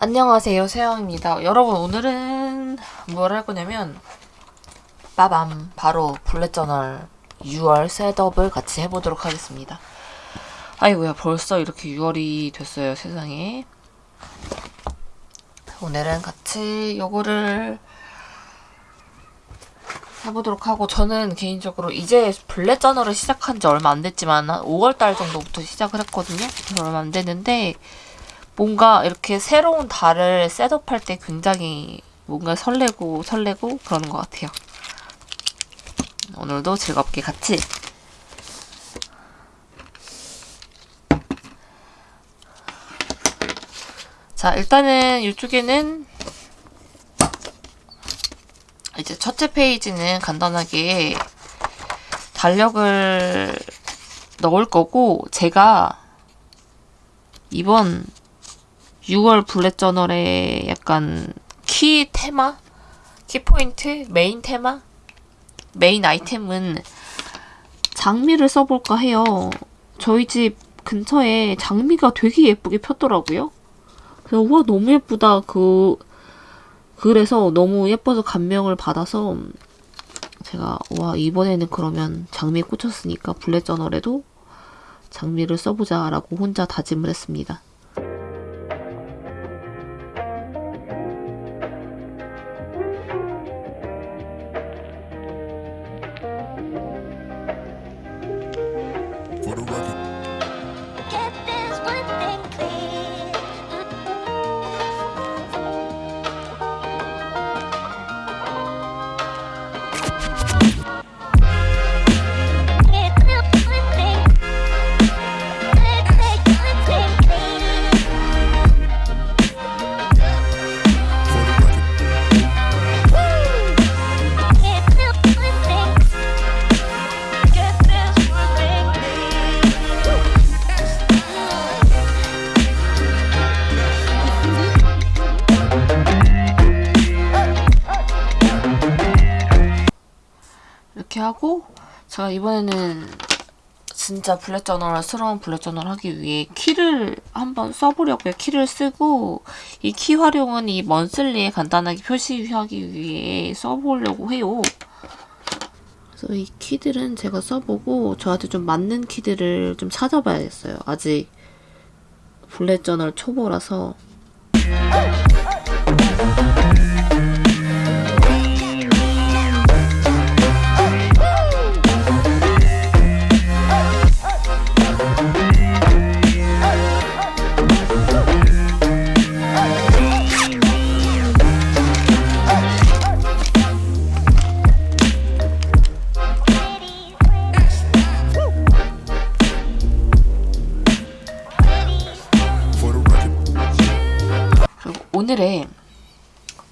안녕하세요 세영입니다. 여러분 오늘은 뭘 할 거냐면 빠밤 바로 블랙저널 6월 셋업을 같이 해보도록 하겠습니다. 아이고야 벌써 이렇게 6월이 됐어요 세상에. 오늘은 같이 요거를 해보도록 하고 저는 개인적으로 이제 블랙저널을 시작한 지 얼마 안 됐지만 한 5월달 정도부터 시작을 했거든요. 얼마 안 됐는데 뭔가 이렇게 새로운 달을 셋업할 때 굉장히 뭔가 설레고 설레고 그러는 것 같아요. 오늘도 즐겁게 같이 자 일단은 이쪽에는 이제 첫째 페이지는 간단하게 달력을 넣을 거고 제가 이번 6월 bullet journal의 약간 키 테마? key point? main 테마? 메인 아이템은 장미를 써볼까 해요. 저희 집 근처에 장미가 되게 예쁘게 폈더라고요. 그래서 우와 너무 예쁘다. 그 그래서 너무 예뻐서 감명을 받아서 제가 와 이번에는 그러면 장미에 꽂혔으니까 블랙 저널에도 장미를 써보자 라고 혼자 다짐을 했습니다. 이렇게 하고 제가 이번에는 진짜 bullet journal스러운 bullet journal 하기 위해 key를 한번 써보려고요. key를 쓰고 이 키 활용은 이 monthly에 간단하게 표시하기 위해 써보려고 해요. 그래서 이 key들은 제가 써보고 저한테 좀 맞는 key들을 좀 찾아봐야겠어요. 아직 bullet journal 초보라서 오늘의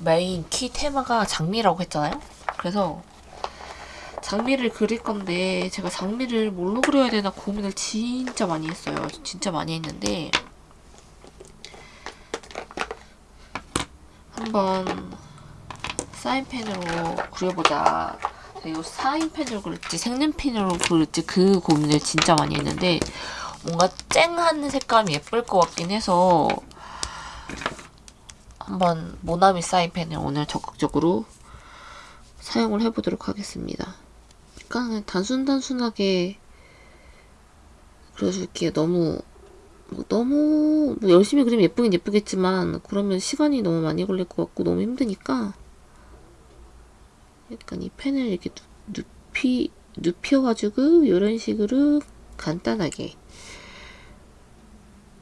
메인 키 테마가 장미라고 했잖아요. 그래서 장미를 그릴 건데 제가 장미를 뭘로 그려야 되나 고민을 진짜 많이 했어요. 진짜 많이 했는데 한번 사인펜으로 그려보자. 이 사인펜으로 그릴지 색연펜으로 그릴지 그 고민을 진짜 많이 했는데 뭔가 쨍한 색감이 예쁠 것 같긴 해서 한번 모나미 사인펜을 오늘 적극적으로 사용을 해보도록 하겠습니다. 그러니까 단순단순하게 그려줄게요. 너무 뭐 너무 뭐 열심히 그리면 예쁘긴 예쁘겠지만 그러면 시간이 너무 많이 걸릴 것 같고 너무 힘드니까 약간 이 펜을 이렇게 눕- 눕히 눕혀가지고 이런 식으로 간단하게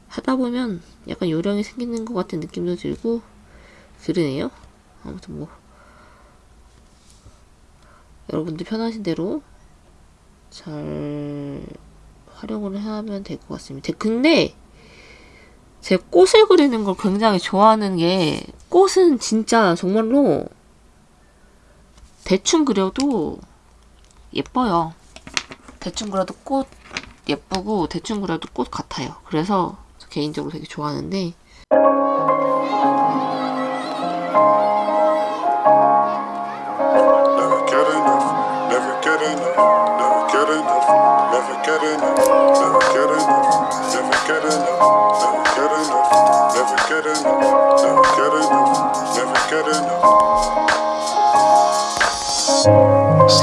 하다 보면 약간 요령이 생기는 것 같은 느낌도 들고 그러네요. 아무튼 뭐 여러분들 편하신 대로 잘 활용을 하면 될 것 같습니다. 근데 제 꽃을 그리는 걸 굉장히 좋아하는 게 꽃은 진짜 정말로 대충 그려도 예뻐요. 대충 그려도 꽃 예쁘고 대충 그려도 꽃 같아요. 그래서 저 개인적으로 되게 좋아하는데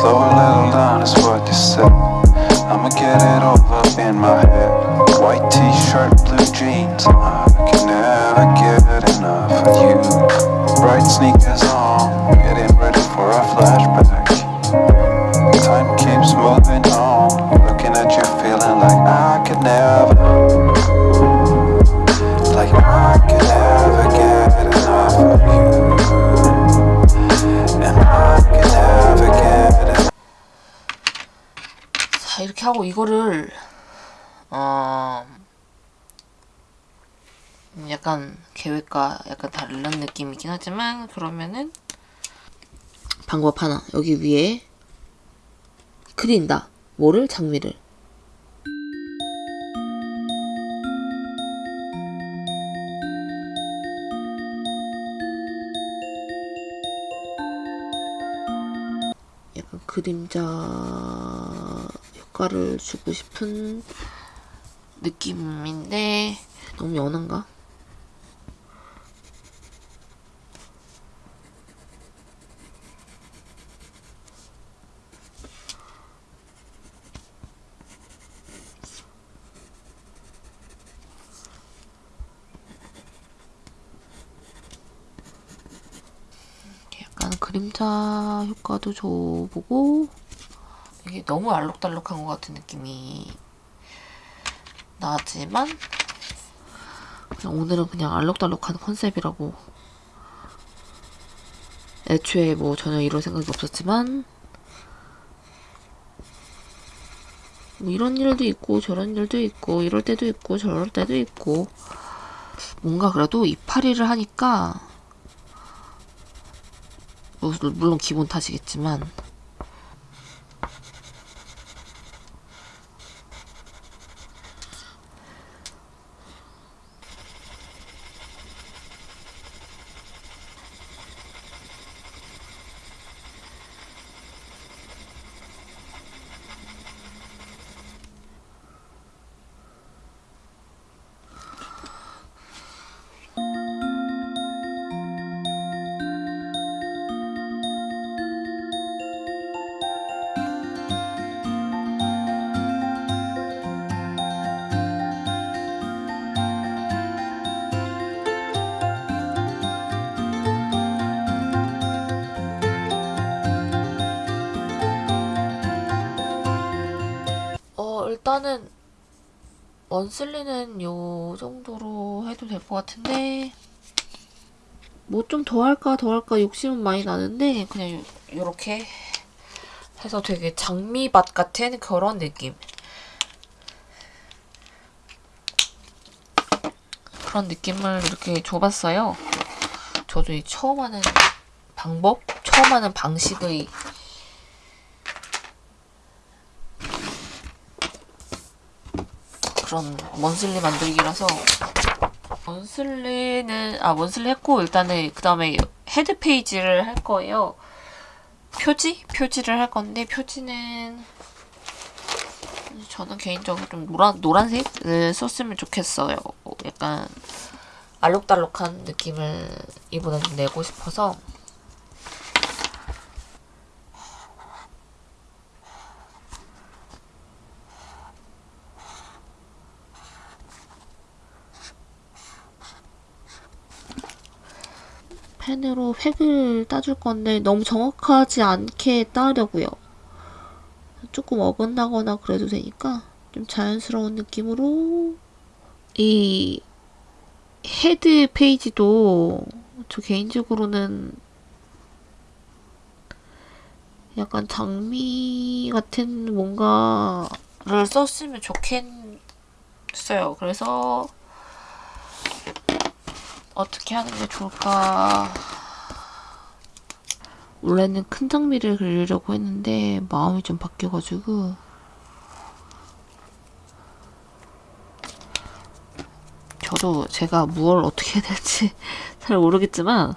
Slow a little down is what you said. I'ma get it all up in my head. White t-shirt, blue jeans. 이거를 어 음, 약간 계획과 약간 다른 느낌이긴 하지만 그러면은 방법 하나. 여기 위에 그린다. 뭐를? 장미를. 약간 그림자 효과를 주고 싶은 느낌인데 너무 연한가? 그림자 효과도 줘보고 이게 너무 알록달록한 것 같은 느낌이 나지만 그냥 오늘은 그냥 알록달록한 컨셉이라고 애초에 뭐 전혀 이럴 생각이 없었지만 뭐 이런 일도 있고 저런 일도 있고 이럴 때도 있고 저럴 때도 있고 뭔가 그래도 이파리를 하니까 뭐, 물론 기본 탓이겠지만 일단은 원슬리는 요 정도로 해도 될 것 같은데. 뭐 좀 더 할까 더 할까 욕심은 많이 나는데 그냥 요, 요렇게 해서 되게 장미밭 같은 그런 느낌. 그런 느낌을 이렇게 줘봤어요. 저도 이 처음 하는 방법 처음 하는 방식의 그런 monthly 만들기라서 monthly는 아 monthly 했고 일단은 그 다음에 head 페이지를 할 거예요. 표지 표지를 할 건데 표지는 저는 개인적으로 좀 노란 노란색을 썼으면 좋겠어요. 약간 알록달록한 느낌을 이번에 좀 내고 싶어서 펜으로 획을 따줄 건데 너무 정확하지 않게 따려고요. 조금 어긋나거나 그래도 되니까 좀 자연스러운 느낌으로 이 head 페이지도 저 개인적으로는 약간 장미 같은 뭔가를 썼으면 좋겠어요. 그래서 어떻게 하는 게 좋을까? 원래는 큰 장미를 그리려고 했는데 마음이 좀 바뀌어가지고 저도 제가 무얼 어떻게 해야 될지 잘 모르겠지만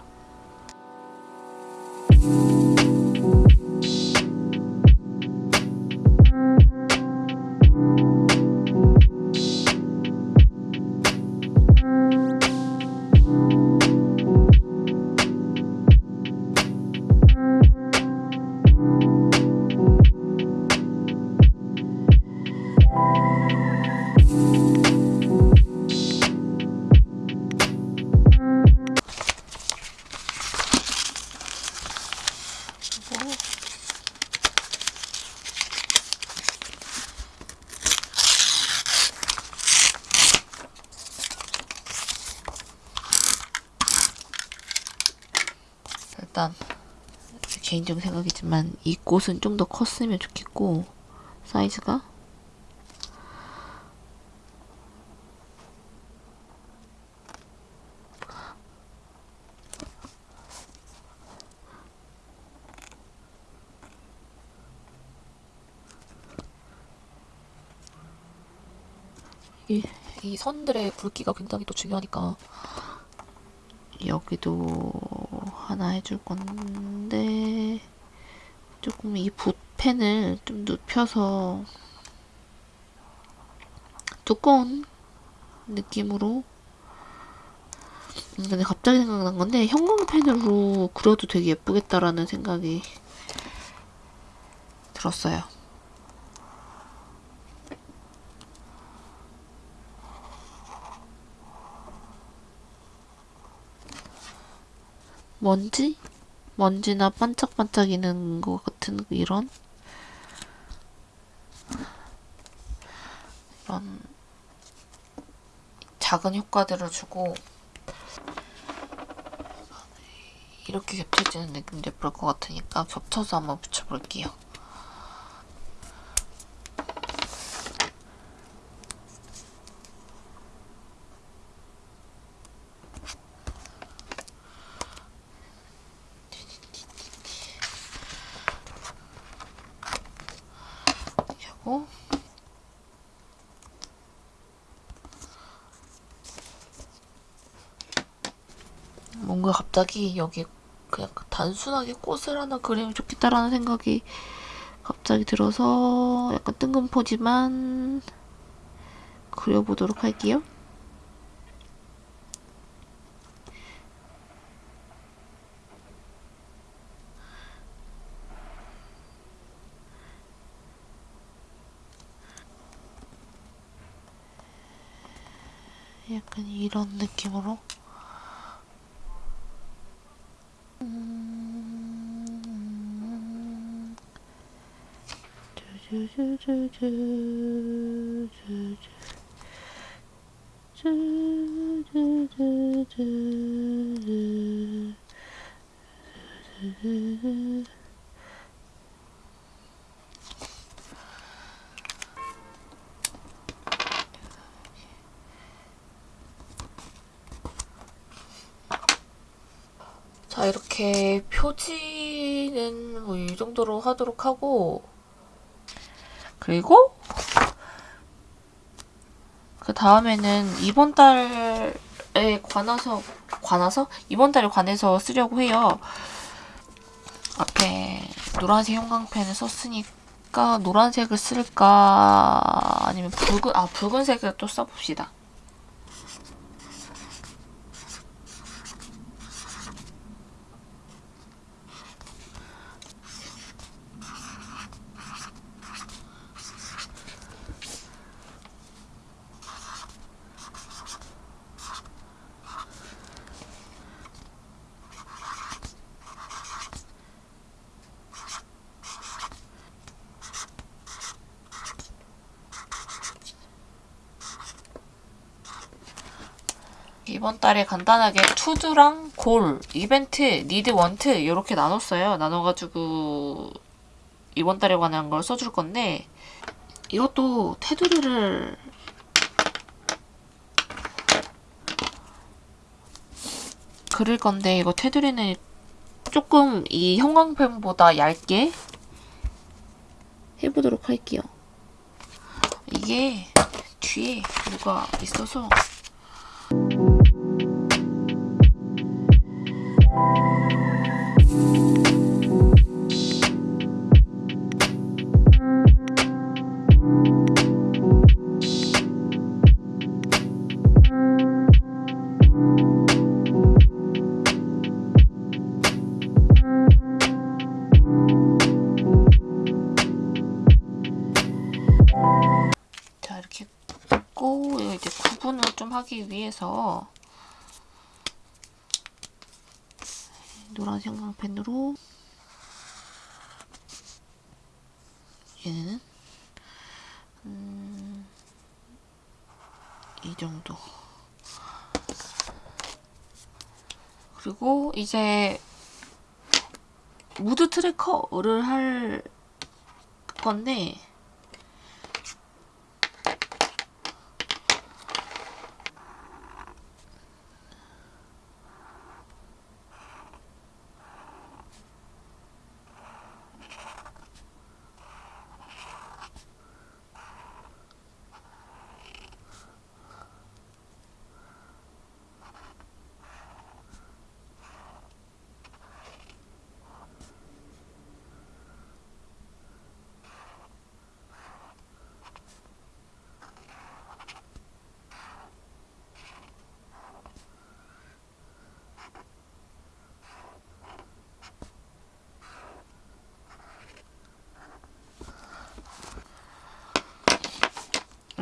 개인적인 생각이지만 이 꽃은 좀 더 컸으면 좋겠고 사이즈가? 이, 이 선들의 굵기가 굉장히 또 중요하니까. 여기도 하나 해줄 건데 조금 이 붓펜을 좀 눕혀서 두꺼운 느낌으로 음, 근데 갑자기 생각난 건데 형광펜으로 그려도 되게 예쁘겠다라는 생각이 들었어요. 먼지? 먼지나 반짝반짝이는 것 같은 이런 이런 작은 효과들을 주고 이렇게 겹쳐지는 느낌도 예쁠 것 같으니까 겹쳐서 한번 붙여볼게요. 이렇게 하고 뭔가 갑자기 여기 그냥 단순하게 꽃을 하나 그리면 좋겠다라는 생각이 갑자기 들어서 약간 뜬금포지만 그려보도록 할게요. 약간 이런 느낌으로 음. 자 이렇게 표지는 뭐 이 정도로 하도록 하고 그리고 그 다음에는 이번 달에 관해서 관해서 이번 달에 관해서 쓰려고 해요. 앞에 노란색 형광펜을 썼으니까 노란색을 쓸까 아니면 붉은 아 붉은색을 또 써봅시다. 이번 달에 간단하게 투두랑 골, 이벤트, 니드, 원트 이렇게 나눴어요. 나눠가지고 이번 달에 관한 걸 써줄 건데 이것도 테두리를 그릴 건데 이거 테두리는 조금 이 형광펜보다 얇게 해보도록 할게요. 이게 뒤에 뭐가 있어서 위해서 노란 형광펜으로 얘는 음, 이 정도. 그리고 이제 무드 트래커를 할 건데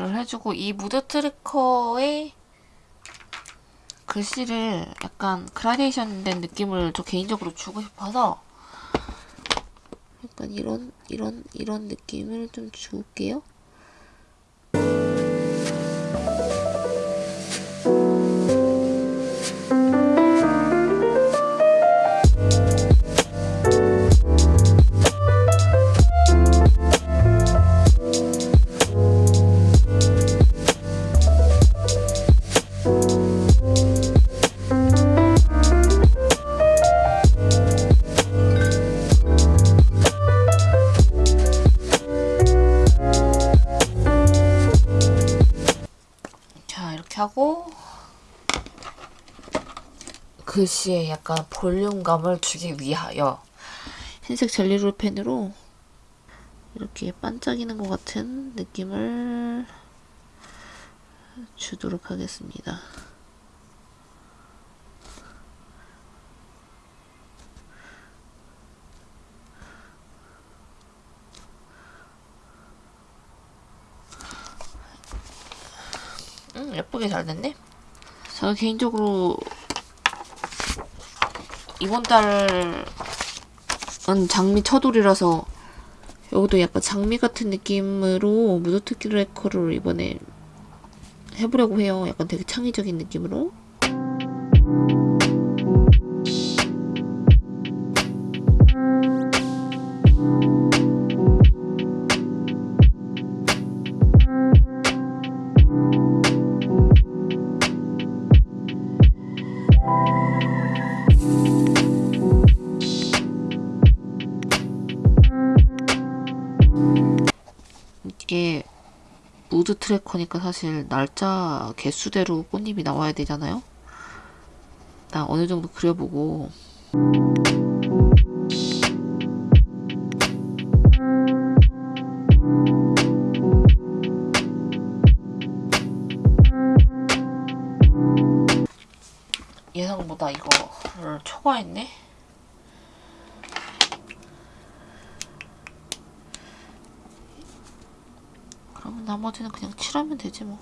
를 해주고 이 mood tracker의 글씨를 약간 그라데이션 된 느낌을 저 개인적으로 주고 싶어서 약간 이런 이런 이런 느낌을 좀 줄게요. 하고 글씨에 약간 볼륨감을 주기 위하여 흰색 젤리롤 펜으로 이렇게 반짝이는 것 같은 느낌을 주도록 하겠습니다. 음, 예쁘게 잘 됐네. 제가 개인적으로 이번 달은 장미 첫돌이라서 여기도 약간 장미 같은 느낌으로 mood tracker를 이번에 해보려고 해요. 약간 되게 창의적인 느낌으로. 트래커니까 사실 날짜 개수대로 꽃잎이 나와야 되잖아요. 나 어느 정도 그려보고 예상보다 이거를 초과했네. 그러면 나머지는 그냥 칠하면 되지 뭐.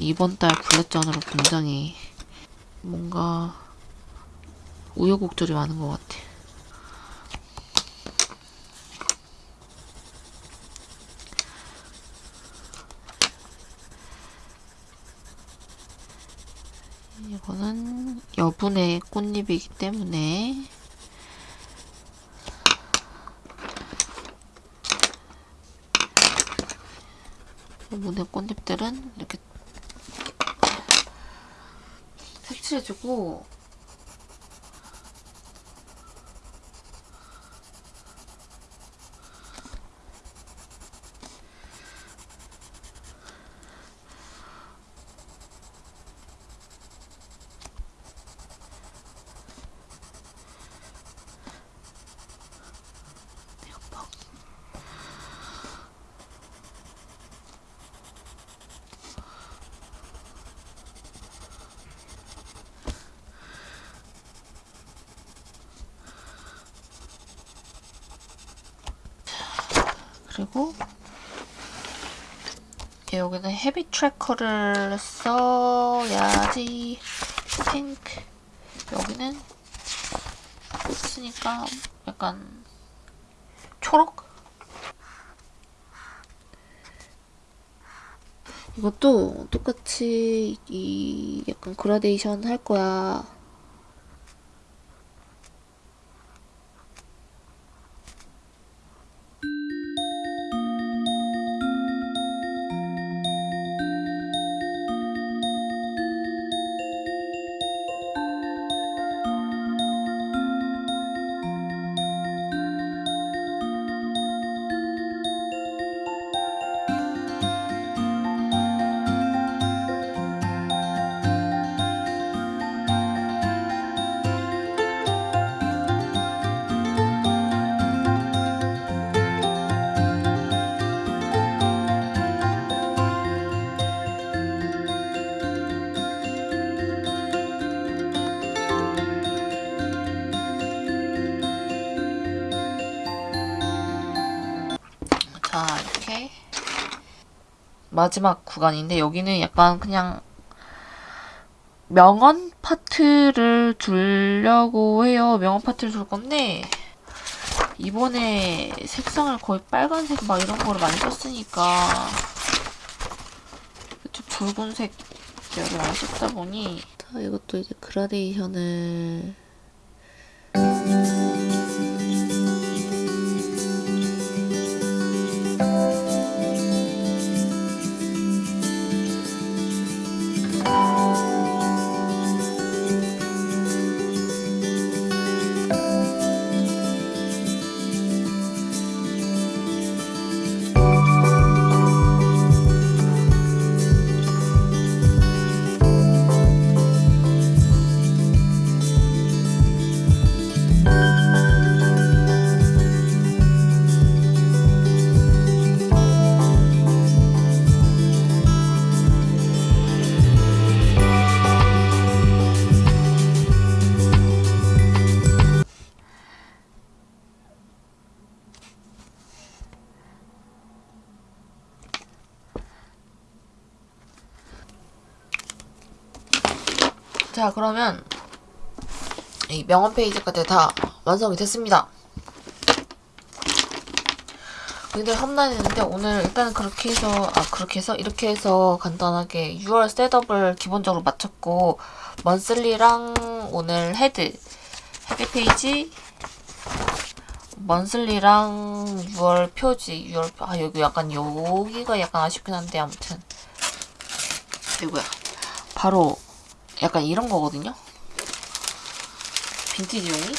이번 달 블랙전으로 굉장히 뭔가 우여곡절이 많은 것 같아. 이거는 여분의 꽃잎이기 때문에 여분의 꽃잎들은 이렇게 색칠해주고 그리고 여기는 habit tracker를 써야지. 핑크. 여기는 쓰니까 약간 초록? 이것도 똑같이 이 약간 그라데이션 할 거야 자 이렇게 마지막 구간인데 여기는 약간 그냥 명언 파트를 두려고 해요. 명언 파트를 둘 건데 이번에 색상을 거의 빨간색 막 이런 거를 많이 썼으니까 좀 붉은색 계열을 많이 썼다 보니 자, 이것도 이제 그라데이션을 자 그러면 이 명언 페이지까지 다 완성이 됐습니다. 굉장히 험난했는데 오늘 일단은 그렇게 해서 아 그렇게 해서? 이렇게 해서 간단하게 6월 setup을 기본적으로 마쳤고 monthly랑 오늘 head head 페이지 monthly랑 6월 표지 6월 표- 아 여기 약간 여기가 약간 아쉽긴 한데 아무튼. 이거야. 바로 약간 이런 거거든요. 빈티지 종이?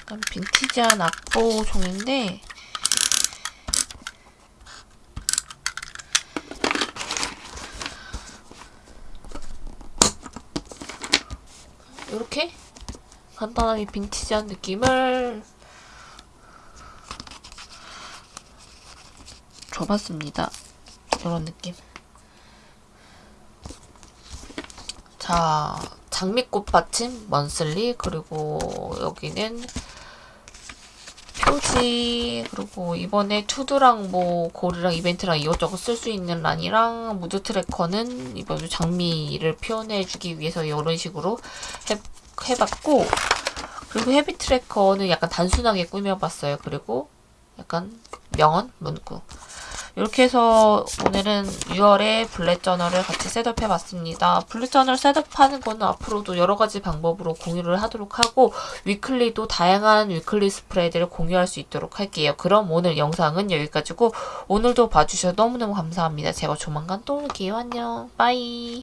약간 빈티지한 악보 종인데 이렇게 간단하게 빈티지한 느낌을 줘봤습니다. 이런 느낌. 자, 장미꽃 받침 monthly 그리고 여기는 표지 그리고 이번에 to-do랑 뭐 goal이랑 이벤트랑 이것저것 쓸 수 있는 란이랑 mood tracker는 이번 장미를 표현해주기 위해서 이런 식으로 해, 해봤고 그리고 habit tracker는 약간 단순하게 꾸며봤어요. 그리고 약간 명언 문구 이렇게 해서 오늘은 6월에 bullet journal을 같이 setup해 봤습니다. bullet journal setup하는 거는 앞으로도 여러 가지 방법으로 공유를 하도록 하고 weekly도 다양한 weekly spread를 공유할 수 있도록 할게요. 그럼 오늘 영상은 여기까지고 오늘도 봐주셔서 너무너무 감사합니다. 제가 조만간 또 올게요. 안녕. bye.